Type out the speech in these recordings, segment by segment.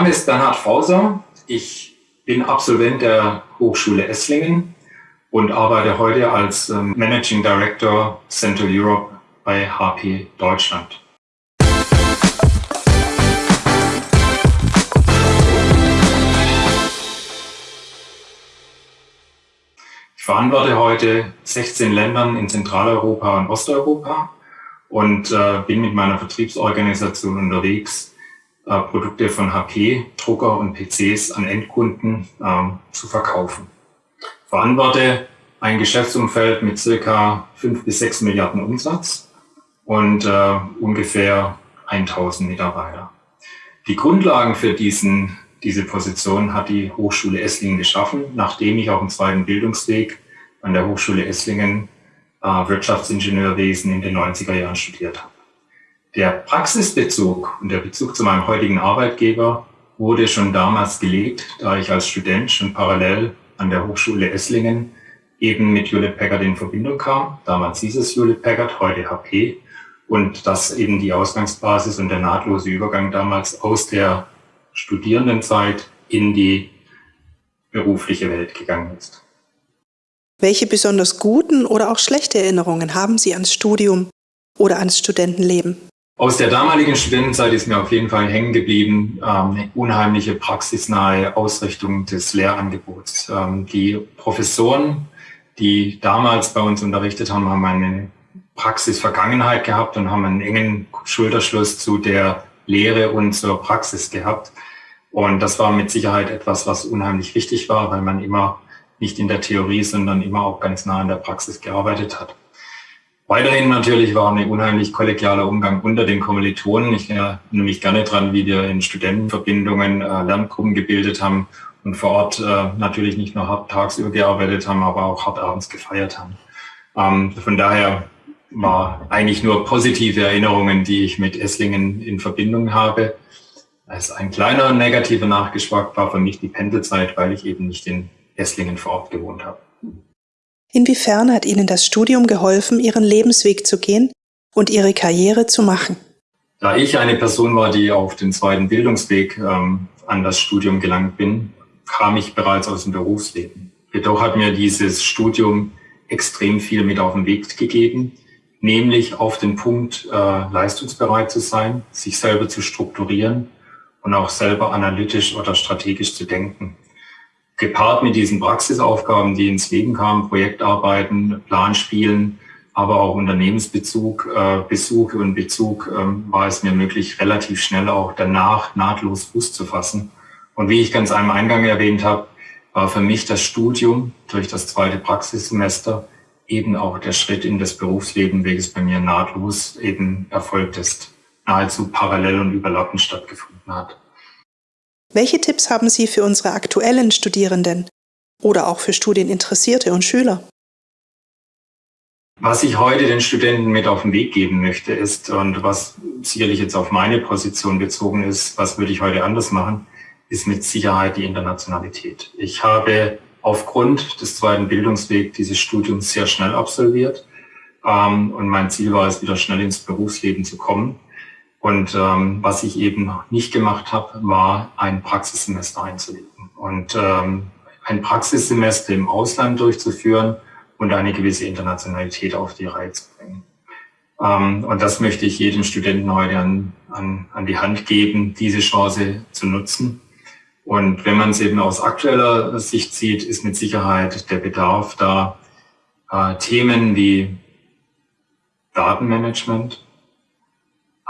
Name ist Bernhard Fauser. Ich bin Absolvent der Hochschule Esslingen und arbeite heute als ähm, Managing Director Central Europe bei HP Deutschland. Ich verantworte heute 16 Ländern in Zentraleuropa und Osteuropa und äh, bin mit meiner Vertriebsorganisation unterwegs, äh, Produkte von HP, Drucker und PCs an Endkunden äh, zu verkaufen. Verantworte ein Geschäftsumfeld mit circa 5 bis 6 Milliarden Umsatz und äh, ungefähr 1000 Mitarbeiter. Die Grundlagen für diesen, diese Position hat die Hochschule Esslingen geschaffen, nachdem ich auf dem zweiten Bildungsweg an der Hochschule Esslingen äh, Wirtschaftsingenieurwesen in den 90er Jahren studiert habe. Der Praxisbezug und der Bezug zu meinem heutigen Arbeitgeber wurde schon damals gelegt, da ich als Student schon parallel an der Hochschule Esslingen eben mit Hewlett Packard in Verbindung kam. Damals hieß es Hewlett Packard, heute HP. Und das eben die Ausgangsbasis und der nahtlose Übergang damals aus der Studierendenzeit in die berufliche Welt gegangen ist. Welche besonders guten oder auch schlechte Erinnerungen haben Sie ans Studium oder ans Studentenleben? Aus der damaligen Studentenzeit ist mir auf jeden Fall hängen geblieben, ähm, eine unheimliche praxisnahe Ausrichtung des Lehrangebots. Ähm, die Professoren, die damals bei uns unterrichtet haben, haben eine Praxisvergangenheit gehabt und haben einen engen Schulterschluss zu der Lehre und zur Praxis gehabt. Und das war mit Sicherheit etwas, was unheimlich wichtig war, weil man immer nicht in der Theorie, sondern immer auch ganz nah in der Praxis gearbeitet hat. Weiterhin natürlich war ein unheimlich kollegialer Umgang unter den Kommilitonen. Ich erinnere mich gerne dran, wie wir in Studentenverbindungen äh, Lerngruppen gebildet haben und vor Ort äh, natürlich nicht nur hart tagsüber gearbeitet haben, aber auch hart abends gefeiert haben. Ähm, von daher war eigentlich nur positive Erinnerungen, die ich mit Esslingen in Verbindung habe. Als ein kleiner negativer Nachgeschmack war für mich die Pendelzeit, weil ich eben nicht in Esslingen vor Ort gewohnt habe. Inwiefern hat Ihnen das Studium geholfen, Ihren Lebensweg zu gehen und Ihre Karriere zu machen? Da ich eine Person war, die auf den zweiten Bildungsweg ähm, an das Studium gelangt bin, kam ich bereits aus dem Berufsleben. Jedoch hat mir dieses Studium extrem viel mit auf den Weg gegeben, nämlich auf den Punkt, äh, leistungsbereit zu sein, sich selber zu strukturieren und auch selber analytisch oder strategisch zu denken gepaart mit diesen Praxisaufgaben, die ins Leben kamen, Projektarbeiten, Planspielen, aber auch Unternehmensbezug, äh, Besuche und Bezug, äh, war es mir möglich, relativ schnell auch danach nahtlos Fuß zu fassen. Und wie ich ganz am Eingang erwähnt habe, war für mich das Studium durch das zweite Praxissemester eben auch der Schritt in das Berufsleben, welches bei mir nahtlos eben erfolgt ist, nahezu parallel und überlappend stattgefunden hat. Welche Tipps haben Sie für unsere aktuellen Studierenden oder auch für Studieninteressierte und Schüler? Was ich heute den Studenten mit auf den Weg geben möchte, ist, und was sicherlich jetzt auf meine Position bezogen ist, was würde ich heute anders machen, ist mit Sicherheit die Internationalität. Ich habe aufgrund des zweiten Bildungswegs dieses Studiums sehr schnell absolviert. Ähm, und mein Ziel war es, wieder schnell ins Berufsleben zu kommen. Und ähm, was ich eben nicht gemacht habe, war ein Praxissemester einzulegen und ähm, ein Praxissemester im Ausland durchzuführen und eine gewisse Internationalität auf die Reihe zu bringen. Ähm, und das möchte ich jedem Studenten heute an, an, an die Hand geben, diese Chance zu nutzen. Und wenn man es eben aus aktueller Sicht sieht, ist mit Sicherheit der Bedarf da, äh, Themen wie Datenmanagement,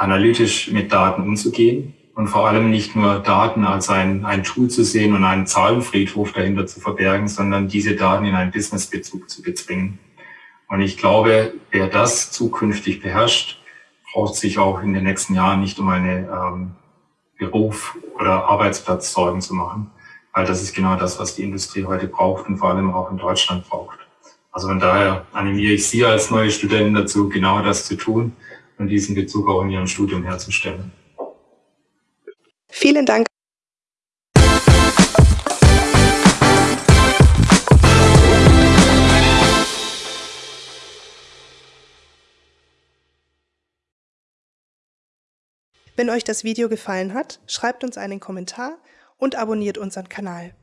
analytisch mit Daten umzugehen und vor allem nicht nur Daten als ein, ein Tool zu sehen und einen Zahlenfriedhof dahinter zu verbergen, sondern diese Daten in einen Businessbezug zu bezwingen. Und ich glaube, wer das zukünftig beherrscht, braucht sich auch in den nächsten Jahren nicht um eine ähm, Beruf oder Arbeitsplatz Sorgen zu machen, weil das ist genau das, was die Industrie heute braucht und vor allem auch in Deutschland braucht. Also von daher animiere ich Sie als neue Studenten dazu, genau das zu tun und diesen Bezug auch in Ihrem Studium herzustellen. Vielen Dank. Wenn euch das Video gefallen hat, schreibt uns einen Kommentar und abonniert unseren Kanal.